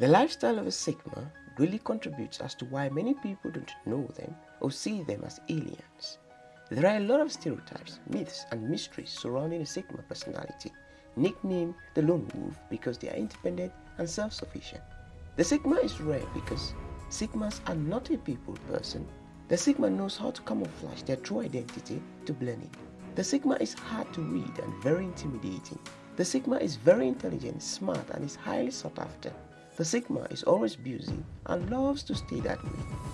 The lifestyle of a Sigma really contributes as to why many people don't know them or see them as aliens. There are a lot of stereotypes, myths and mysteries surrounding a Sigma personality, nicknamed the Lone Wolf because they are independent and self-sufficient. The Sigma is rare because Sigmas are not a people person. The Sigma knows how to camouflage their true identity to blend in. The Sigma is hard to read and very intimidating. The Sigma is very intelligent, smart and is highly sought after. The Sigma is always busy and loves to stay that way.